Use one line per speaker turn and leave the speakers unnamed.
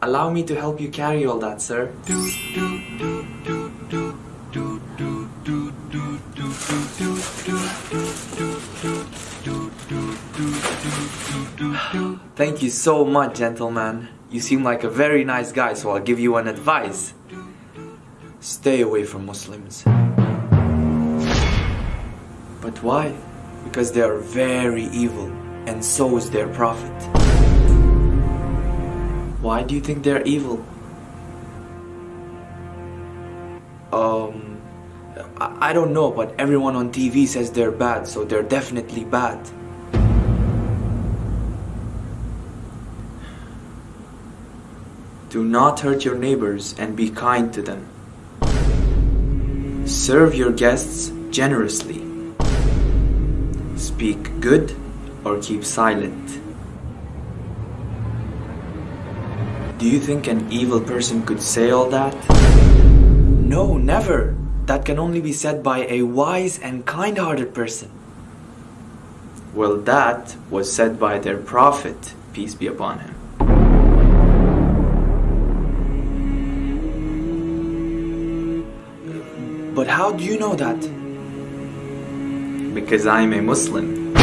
Allow me to help you carry all that, sir. Thank you so much, gentleman. You seem like a very nice guy, so I'll give you an advice. Stay away from Muslims. But why? Because they are very evil, and so is their prophet. Why do you think they're evil? Um, I, I don't know, but everyone on TV says they're bad, so they're definitely bad. Do not hurt your neighbors and be kind to them. Serve your guests generously. Speak good or keep silent. Do you think an evil person could say all that? No, never. That can only be said by a wise and kind-hearted person. Well, that was said by their prophet, peace be upon him. But how do you know that? Because I'm a Muslim.